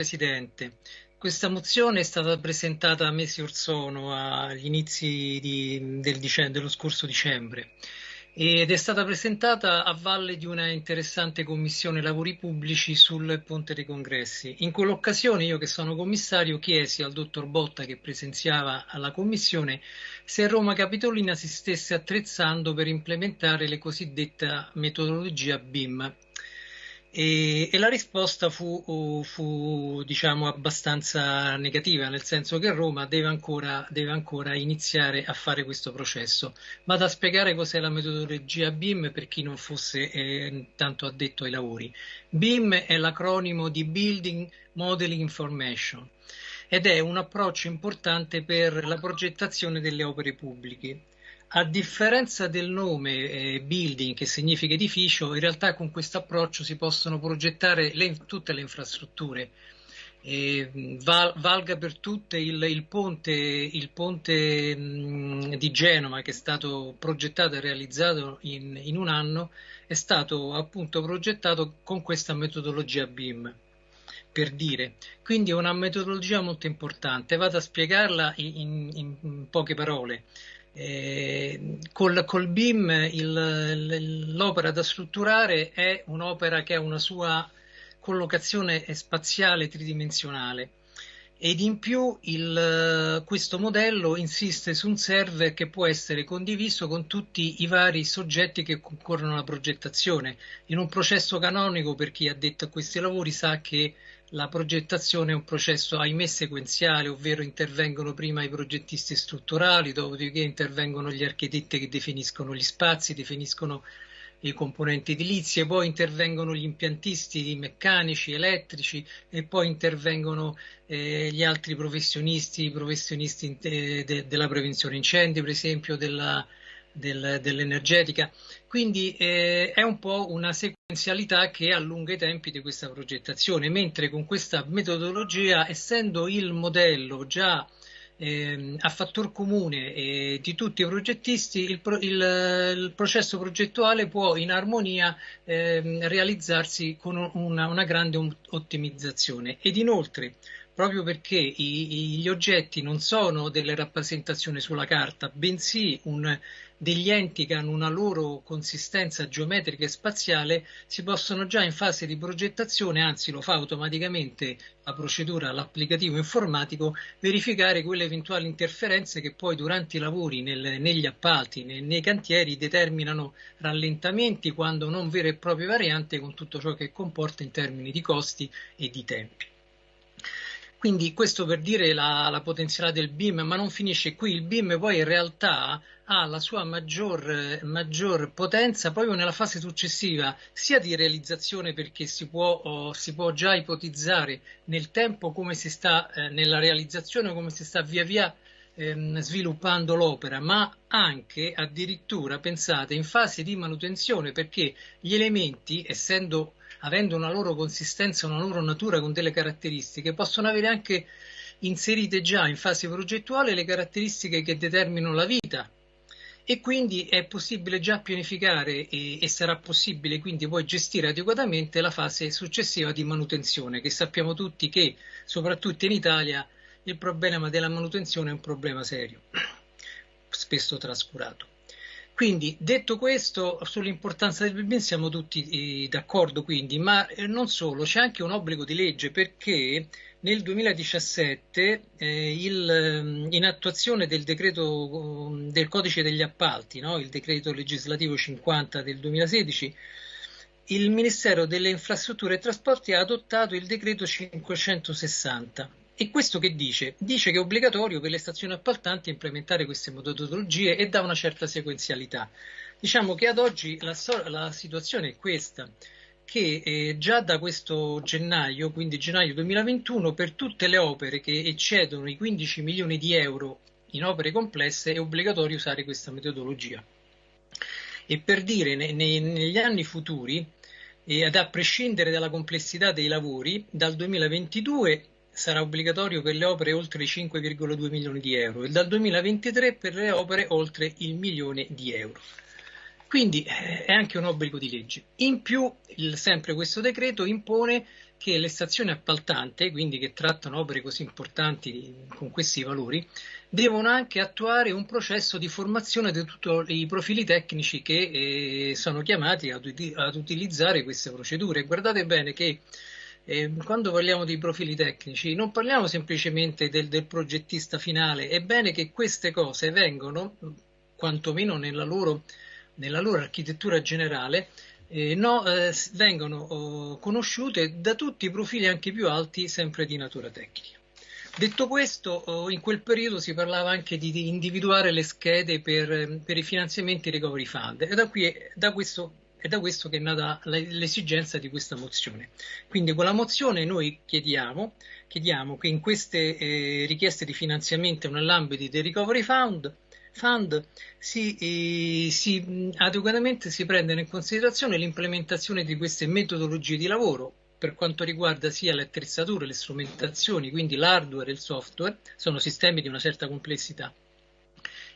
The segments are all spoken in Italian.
Presidente. Questa mozione è stata presentata mesi or sono, agli inizi di, del dicembre, dello scorso dicembre, ed è stata presentata a valle di una interessante commissione lavori pubblici sul Ponte dei Congressi. In quell'occasione io che sono commissario chiesi al dottor Botta che presenziava alla commissione se Roma Capitolina si stesse attrezzando per implementare le cosiddetta metodologia BIM, e, e, la risposta fu, fu diciamo, abbastanza negativa, nel senso che Roma deve ancora, deve ancora, iniziare a fare questo processo. Vado a spiegare cos'è la metodologia BIM per chi non fosse eh, tanto addetto ai lavori. BIM è l'acronimo di Building Modeling Information ed è un approccio importante per la progettazione delle opere pubbliche. A differenza del nome eh, building, che significa edificio, in realtà con questo approccio si possono progettare le, tutte le infrastrutture. Eh, val, valga per tutte il, il ponte, il ponte mh, di Genova che è stato progettato e realizzato in, in un anno, è stato appunto progettato con questa metodologia BIM per dire. Quindi è una metodologia molto importante. Vado a spiegarla in, in, in poche parole. Eh, col, col, BIM l'opera da strutturare è un'opera che ha una sua collocazione spaziale tridimensionale ed in più il, questo modello insiste su un server che può essere condiviso con tutti i vari soggetti che concorrono alla progettazione. In un processo canonico, per chi ha detto a questi lavori, sa che la progettazione è un processo, ahimè, sequenziale, ovvero intervengono prima i progettisti strutturali, dopodiché intervengono gli architetti che definiscono gli spazi, definiscono i componenti edilizie, poi intervengono gli impiantisti meccanici, elettrici e poi intervengono eh, gli altri professionisti, i professionisti eh, de, della prevenzione incendi, per esempio, dell'energetica. Quindi eh, è un po' una sequenzialità che allunga i tempi di questa progettazione, mentre con questa metodologia, essendo il modello già eh, a fattor comune eh, di tutti i progettisti, il, il, il, processo progettuale può in armonia eh, realizzarsi con una, una grande ottimizzazione. Ed inoltre, proprio perché i, gli oggetti non sono delle rappresentazioni sulla carta, bensì un, degli enti che hanno una loro consistenza geometrica e spaziale, si possono già in fase di progettazione, anzi lo fa automaticamente la procedura, l'applicativo informatico, verificare quelle eventuali interferenze che poi durante i lavori nel, negli appalti, nei, nei cantieri determinano rallentamenti quando non vere e proprie varianti con tutto ciò che comporta in termini di costi e di tempi. Quindi questo per dire la, la, potenzialità del BIM, ma non finisce qui, il BIM poi in realtà ha la sua maggior, maggior potenza proprio nella fase successiva, sia di realizzazione perché si può, oh, si può già ipotizzare nel tempo come si sta eh, nella realizzazione, come si sta via via ehm, sviluppando l'opera, ma anche addirittura, pensate, in fase di manutenzione perché gli elementi, essendo avendo una loro consistenza, una loro natura con delle caratteristiche, possono avere anche inserite già in fase progettuale le caratteristiche che determinano la vita e quindi è possibile già pianificare e, e, sarà possibile quindi poi gestire adeguatamente la fase successiva di manutenzione che sappiamo tutti che soprattutto in Italia il problema della manutenzione è un problema serio, spesso trascurato. Quindi, detto questo, sull'importanza del BIM siamo tutti eh, d'accordo, quindi, ma eh, non solo, c'è anche un obbligo di legge perché nel 2017, eh, il, ehm, in attuazione del decreto um, del codice degli appalti, no? il decreto legislativo 50 del 2016, il Ministero delle Infrastrutture e Trasporti ha adottato il decreto 560 e questo che dice? Dice che è obbligatorio per le stazioni appaltanti implementare queste metodologie e dà una certa sequenzialità. Diciamo che ad oggi la, la situazione è questa, che eh, già da questo gennaio, quindi gennaio 2021, per tutte le opere che eccedono i 15 milioni di euro in opere complesse è obbligatorio usare questa metodologia. E per dire, ne, ne, negli anni futuri, e ad a prescindere dalla complessità dei lavori, dal 2022 sarà obbligatorio per le opere oltre i 5,2 milioni di euro e dal 2023 per le opere oltre il milione di euro. Quindi eh, è anche un obbligo di legge. In più, il, sempre questo decreto impone che le stazioni appaltanti, quindi che trattano opere così importanti con questi valori, devono anche attuare un processo di formazione di tutti i profili tecnici che eh, sono chiamati ad, ad, utilizzare queste procedure. Guardate bene che eh, quando parliamo di profili tecnici non parliamo semplicemente del, del progettista finale, è bene che queste cose vengano, quantomeno nella loro, nella loro architettura generale, eh, no, eh, vengono oh, conosciute da tutti i profili anche più alti, sempre di natura tecnica. Detto questo, oh, in quel periodo si parlava anche di, di individuare le schede per, per, i finanziamenti recovery fund e da, qui, da questo, è da questo che è nata l'esigenza di questa mozione. Quindi con la mozione noi chiediamo, chiediamo che in queste eh, richieste di finanziamento nell'ambito dei recovery fund Fund si, eh, si, adeguatamente si prendono in considerazione l'implementazione di queste metodologie di lavoro per quanto riguarda sia le attrezzature, le strumentazioni, quindi l'hardware e il software, sono sistemi di una certa complessità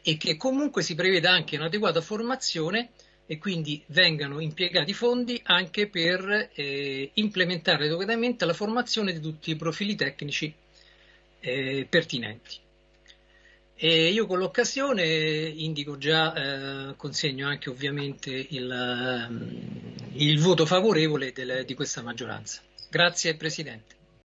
e che comunque si preveda anche un'adeguata formazione e quindi vengano impiegati fondi anche per eh, implementare adeguatamente la formazione di tutti i profili tecnici eh, pertinenti. E io con l'occasione indico già, eh, consegno anche ovviamente il, ehm, il voto favorevole del, di questa maggioranza. Grazie Presidente.